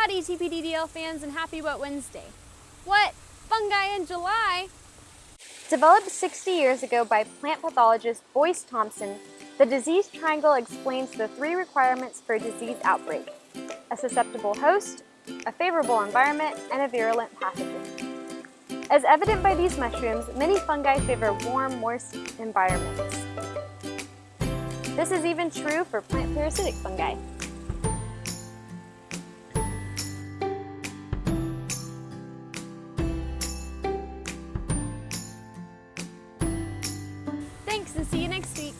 Howdy TPDDL fans and happy Wet Wednesday. What? Fungi in July? Developed 60 years ago by plant pathologist Boyce Thompson, the disease triangle explains the three requirements for a disease outbreak. A susceptible host, a favorable environment, and a virulent pathogen. As evident by these mushrooms, many fungi favor warm, moist environments. This is even true for plant parasitic fungi. and see you next week.